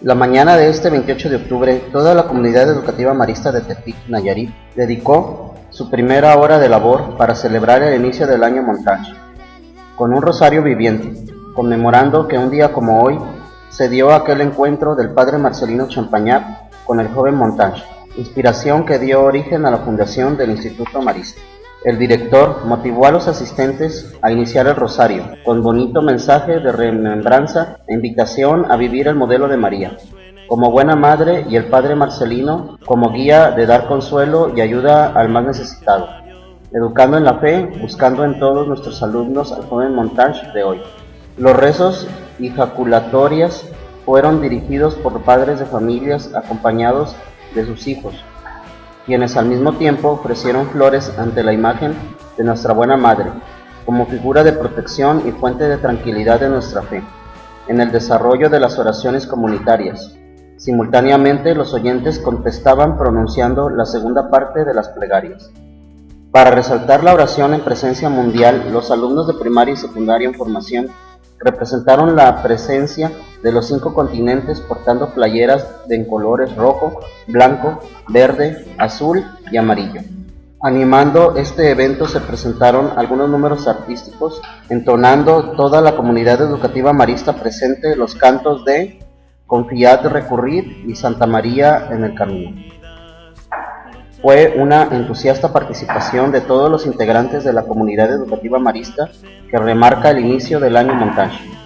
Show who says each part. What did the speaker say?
Speaker 1: La mañana de este 28 de octubre, toda la comunidad educativa marista de Tepic, Nayarit, dedicó su primera hora de labor para celebrar el inicio del año Montage, con un rosario viviente, conmemorando que un día como hoy se dio aquel encuentro del padre Marcelino Champagnat con el joven Montage, inspiración que dio origen a la fundación del Instituto Marista. El director motivó a los asistentes a iniciar el rosario, con bonito mensaje de remembranza e invitación a vivir el modelo de María, como buena madre y el padre Marcelino como guía de dar consuelo y ayuda al más necesitado, educando en la fe, buscando en todos nuestros alumnos al joven Montage de hoy. Los rezos y jaculatorias fueron dirigidos por padres de familias acompañados de sus hijos, quienes al mismo tiempo ofrecieron flores ante la imagen de nuestra buena Madre, como figura de protección y fuente de tranquilidad de nuestra fe, en el desarrollo de las oraciones comunitarias. Simultáneamente los oyentes contestaban pronunciando la segunda parte de las plegarias. Para resaltar la oración en presencia mundial, los alumnos de primaria y secundaria en formación representaron la presencia de los cinco continentes portando playeras en colores rojo, blanco, verde, azul y amarillo. Animando este evento se presentaron algunos números artísticos, entonando toda la comunidad educativa marista presente los cantos de Confiad de recurrir y Santa María en el camino. Fue una entusiasta participación de todos los integrantes de la comunidad educativa marista que remarca el inicio del año montaje.